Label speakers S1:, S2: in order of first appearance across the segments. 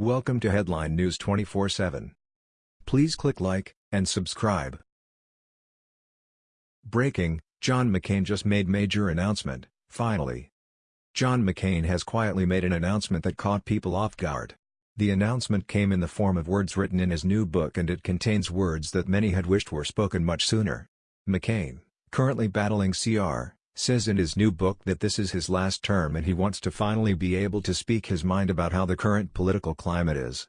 S1: Welcome to Headline News 24/7. Please click like and subscribe. Breaking: John McCain just made major announcement, finally. John McCain has quietly made an announcement that caught people off guard. The announcement came in the form of words written in his new book and it contains words that many had wished were spoken much sooner. McCain, currently battling CR, says in his new book that this is his last term and he wants to finally be able to speak his mind about how the current political climate is.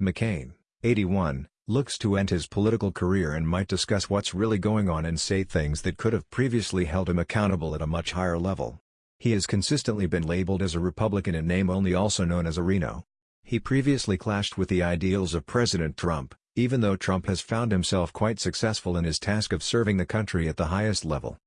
S1: McCain, 81, looks to end his political career and might discuss what's really going on and say things that could have previously held him accountable at a much higher level. He has consistently been labeled as a Republican in name only also known as a RINO. He previously clashed with the ideals of President Trump, even though Trump has found himself quite successful in his task of serving the country at the highest level.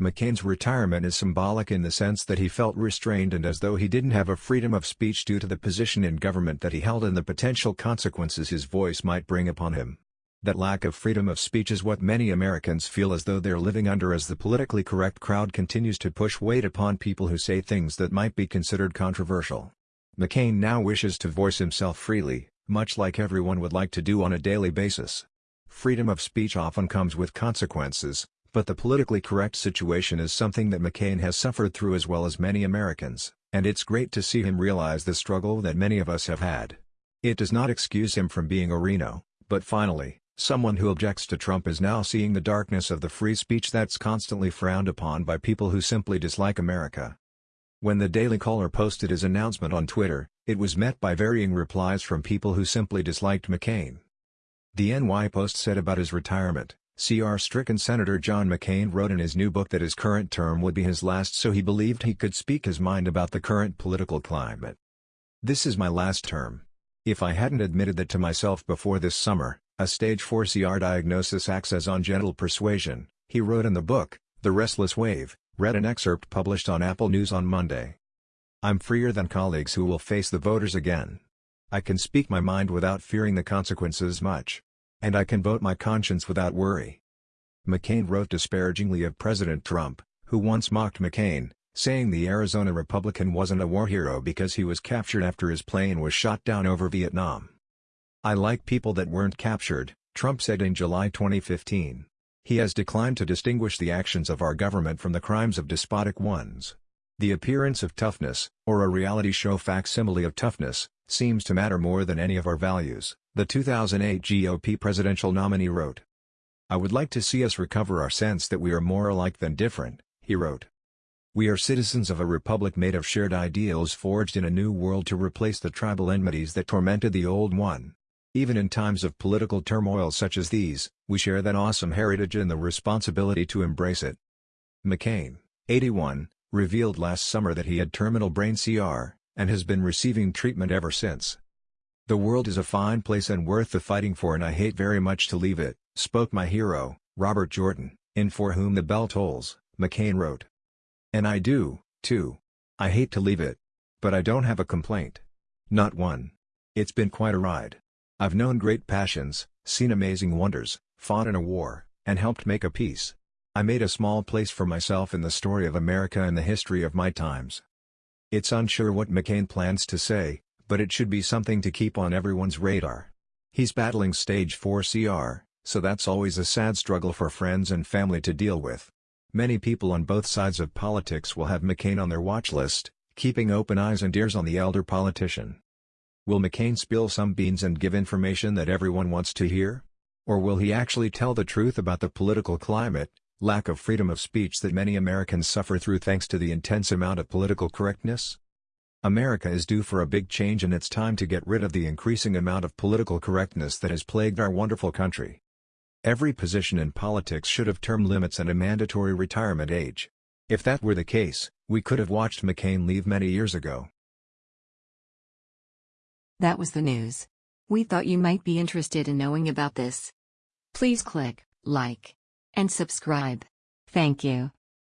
S1: McCain's retirement is symbolic in the sense that he felt restrained and as though he didn't have a freedom of speech due to the position in government that he held and the potential consequences his voice might bring upon him. That lack of freedom of speech is what many Americans feel as though they're living under as the politically correct crowd continues to push weight upon people who say things that might be considered controversial. McCain now wishes to voice himself freely, much like everyone would like to do on a daily basis. Freedom of speech often comes with consequences, but the politically correct situation is something that McCain has suffered through as well as many Americans, and it's great to see him realize the struggle that many of us have had. It does not excuse him from being a RINO, but finally, someone who objects to Trump is now seeing the darkness of the free speech that's constantly frowned upon by people who simply dislike America. When the Daily Caller posted his announcement on Twitter, it was met by varying replies from people who simply disliked McCain. The NY Post said about his retirement, CR-stricken Senator John McCain wrote in his new book that his current term would be his last so he believed he could speak his mind about the current political climate. This is my last term. If I hadn't admitted that to myself before this summer, a stage 4 CR diagnosis acts as on gentle persuasion, he wrote in the book, The Restless Wave, read an excerpt published on Apple News on Monday. I'm freer than colleagues who will face the voters again. I can speak my mind without fearing the consequences much. And I can vote my conscience without worry. McCain wrote disparagingly of President Trump, who once mocked McCain, saying the Arizona Republican wasn't a war hero because he was captured after his plane was shot down over Vietnam. I like people that weren't captured, Trump said in July 2015. He has declined to distinguish the actions of our government from the crimes of despotic ones. The appearance of toughness, or a reality show facsimile of toughness, seems to matter more than any of our values the 2008 GOP presidential nominee wrote. I would like to see us recover our sense that we are more alike than different, he wrote. We are citizens of a republic made of shared ideals forged in a new world to replace the tribal enmities that tormented the old one. Even in times of political turmoil such as these, we share that awesome heritage and the responsibility to embrace it. McCain, 81, revealed last summer that he had terminal brain CR, and has been receiving treatment ever since. The world is a fine place and worth the fighting for and I hate very much to leave it, spoke my hero, Robert Jordan, in For Whom the Bell Tolls, McCain wrote. And I do, too. I hate to leave it. But I don't have a complaint. Not one. It's been quite a ride. I've known great passions, seen amazing wonders, fought in a war, and helped make a peace. I made a small place for myself in the story of America and the history of my times. It's unsure what McCain plans to say, but it should be something to keep on everyone's radar. He's battling stage 4 CR, so that's always a sad struggle for friends and family to deal with. Many people on both sides of politics will have McCain on their watch list, keeping open eyes and ears on the elder politician. Will McCain spill some beans and give information that everyone wants to hear? Or will he actually tell the truth about the political climate, lack of freedom of speech that many Americans suffer through thanks to the intense amount of political correctness? America is due for a big change and it's time to get rid of the increasing amount of political correctness that has plagued our wonderful country. Every position in politics should have term limits and a mandatory retirement age. If that were the case, we could have watched McCain leave many years ago.
S2: That was the news. We thought you might be interested in knowing about this. Please click like and subscribe. Thank you.